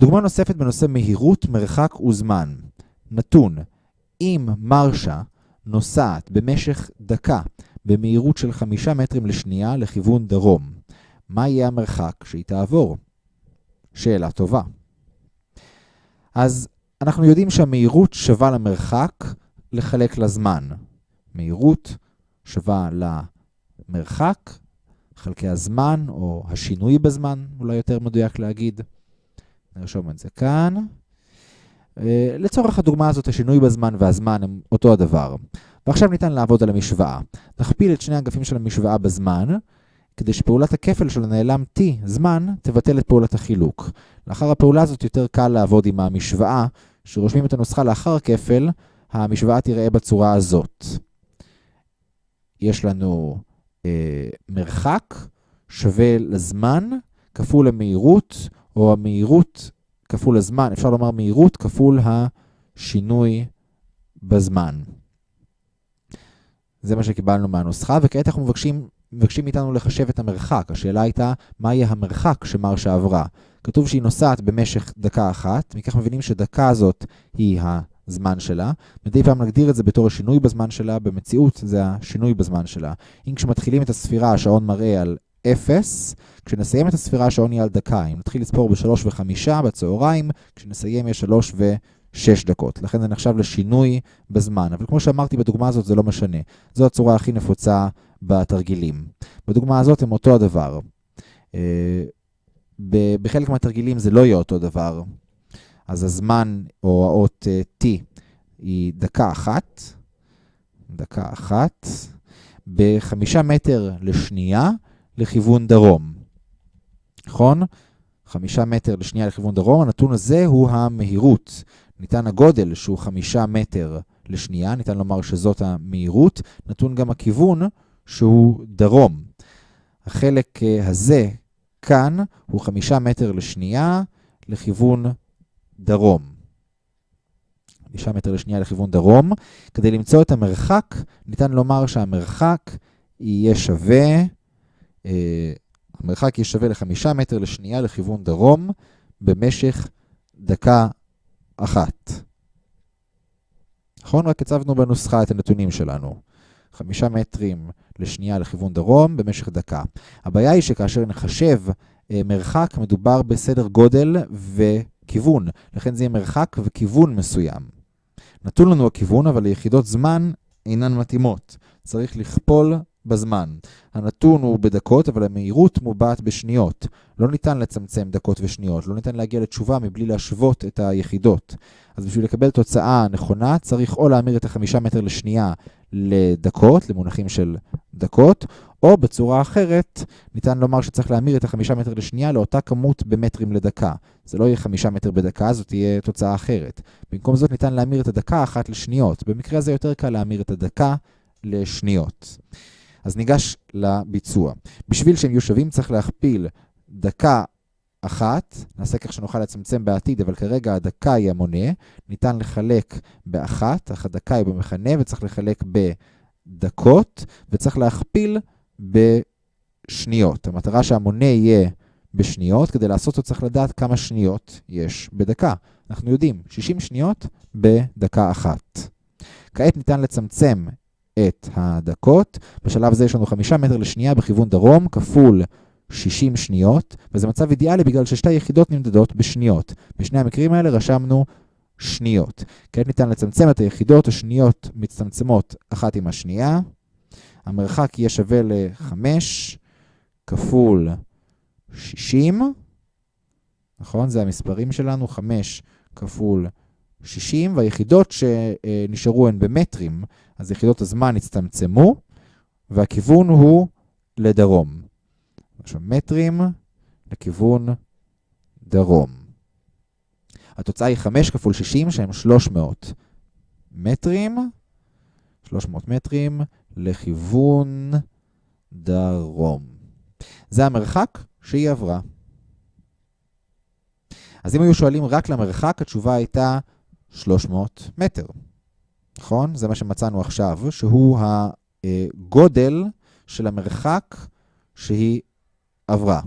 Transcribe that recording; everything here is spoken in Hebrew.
דוגמה נוספת בנושא מהירות, מרחק וזמן. נתון, אם מרשה נוסעת במשך דקה במהירות של 5 מטרים לשנייה לכיוון דרום, מה יהיה המרחק שהיא תעבור? שאלה טובה. אז אנחנו יודעים שהמהירות שווה למרחק לחלק לזמן. מהירות שווה למרחק, חלקי הזמן, או השינוי בזמן, אולי יותר מדויק להגיד. נרשום את זה כאן. אה, לצורך הדוגמה הזאת, השינוי בזמן והזמן הם אותו הדבר. ועכשיו ניתן לעבוד על המשוואה. נכפיל את שני האגפים של המשוואה בזמן, כדי שפעולת הכפל של הנעלם t, זמן, תבטל את פעולת החילוק. לאחר הפעולה הזאת יותר קל לעבוד עם המשוואה, שרושמים את הנוסחה לאחר כפל, המשוואה תראה בצורה הזאת. יש לנו אה, מרחק שווה לזמן כפול המהירות, או המהירות כפול הזמן, אפשר לומר מהירות כפול השינוי בזמן. זה מה שקיבלנו מהנוסחה, וכעת אנחנו מבקשים, מבקשים מאיתנו לחשב את המרחק. השאלה הייתה, מה יהיה המרחק שמרשה עברה? כתוב שהיא נוסעת במשך דקה אחת, מכך מבינים שדקה הזאת היא הזמן שלה. מדי פעם נגדיר את זה בתור השינוי בזמן שלה, במציאות זה השינוי בזמן שלה. אם כשמתחילים את הספירה השעון מראה על 0, כשנסיים את הספירה השעון יהיה על דקה. אם נתחיל לספור ב-3 ו-5 בצהריים, כשנסיים יש 3 ו-6 דקות. לכן זה נחשב לשינוי בזמן. אבל כמו שאמרתי, בדוגמה הזאת זה לא משנה. זו הצורה הכי נפוצה בתרגילים. בדוגמה הזאת הם אותו הדבר. אה, בחלק מהתרגילים זה לא יהיה אותו דבר. אז הזמן, או האות uh, t, היא דקה אחת, דקה אחת, בחמישה מטר לשנייה לכיוון דרום. נכון? חמישה מטר לשנייה לכיוון דרום, הנתון הזה הוא המהירות. ניתן הגודל שהוא חמישה מטר לשנייה, ניתן לומר שזאת המהירות, נתון גם הכיוון שהוא דרום. החלק אה, הזה כאן הוא חמישה מטר לשנייה לכיוון דרום. חמישה מטר לשנייה לכיוון דרום. כדי למצוא את המרחק, ניתן לומר שהמרחק יהיה שווה, המרחק יהיה שווה לחמישה מטר לשנייה לכיוון דרום במשך דקה אחת. נכון? רק הצבנו בנוסחה את הנתונים שלנו. חמישה מטרים לשנייה לכיוון דרום במשך דקה. הבעיה היא שכאשר נחשב אה, מרחק, מדובר בסדר גודל וכיוון. לכן זה יהיה מרחק וכיוון מסוים. נתון לנו הכיוון, אבל ליחידות זמן אינן מתאימות. צריך לכפול בזמן. הנתון הוא בדקות, אבל המהירות מובעת בשניות. לא ניתן לצמצם דקות ושניות, לא ניתן להגיע לתשובה מבלי להשוות את היחידות. אז בשביל לקבל תוצאה נכונה, צריך או להמיר את החמישה מטר לשנייה לדקות, למונחים של דקות, או בצורה אחרת, ניתן לומר שצריך להמיר את החמישה מטר לשנייה לאותה כמות במטרים לדקה. זה לא יהיה חמישה מטר בדקה, זאת תהיה תוצאה אחרת. במקום זאת ניתן להמיר את הדקה אחת לשניות. במקרה הזה יותר קל להמיר את הדקה לשניות. אז ניגש לביצוע. בשביל שהם יהיו שווים צריך להכפיל דקה אחת, נעשה כך שנוכל לצמצם בעתיד, אבל כרגע הדקה היא המונה, ניתן לחלק באחת, אך הדקה היא במכנה, וצריך לחלק בדקות, וצריך להכפיל בשניות. המטרה שהמונה יהיה בשניות, כדי לעשות אותו צריך לדעת כמה שניות יש בדקה. אנחנו יודעים, 60 שניות בדקה אחת. כעת ניתן לצמצם את הדקות. בשלב הזה יש לנו 5 מטר לשנייה בכיוון דרום, כפול 60 שניות, וזה מצב אידיאלי בגלל ששתי יחידות נמדדות בשניות. בשני המקרים האלה רשמנו שניות. כעת ניתן לצמצם את היחידות, השניות מצטמצמות אחת עם השנייה. המרחק יהיה שווה ל-5 כפול 60, נכון? זה המספרים שלנו, 5 כפול 60, והיחידות שנשארו הן במטרים, אז יחידות הזמן הצטמצמו, והכיוון הוא לדרום. עכשיו מטרים לכיוון דרום. התוצאה היא 5 כפול 60, שהם 300 מטרים, 300 מטרים לכיוון דרום. זה המרחק שהיא עברה. אז אם היו שואלים רק למרחק, התשובה הייתה 300 מטר. נכון? זה מה שמצאנו עכשיו, שהוא הגודל של המרחק שהיא עברה.